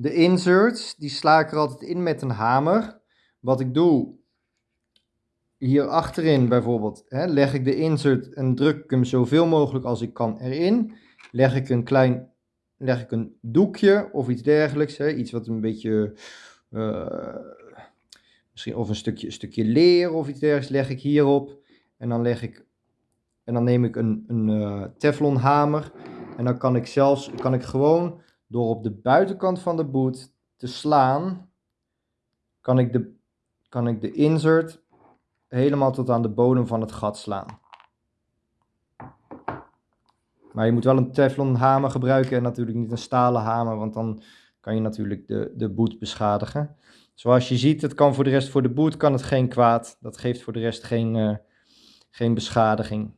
De inserts, die sla ik er altijd in met een hamer. Wat ik doe, hier achterin bijvoorbeeld, hè, leg ik de insert en druk ik hem zoveel mogelijk als ik kan erin. Leg ik een klein, leg ik een doekje of iets dergelijks, hè, iets wat een beetje, uh, misschien of een stukje, stukje leer of iets dergelijks, leg ik hierop. En dan leg ik, en dan neem ik een, een uh, teflon hamer en dan kan ik zelfs, kan ik gewoon door op de buitenkant van de boot te slaan, kan ik de, kan ik de insert helemaal tot aan de bodem van het gat slaan. Maar je moet wel een teflon hamer gebruiken en natuurlijk niet een stalen hamer, want dan kan je natuurlijk de, de boot beschadigen. Zoals je ziet, het kan voor de rest voor de boot kan het geen kwaad. Dat geeft voor de rest geen, uh, geen beschadiging.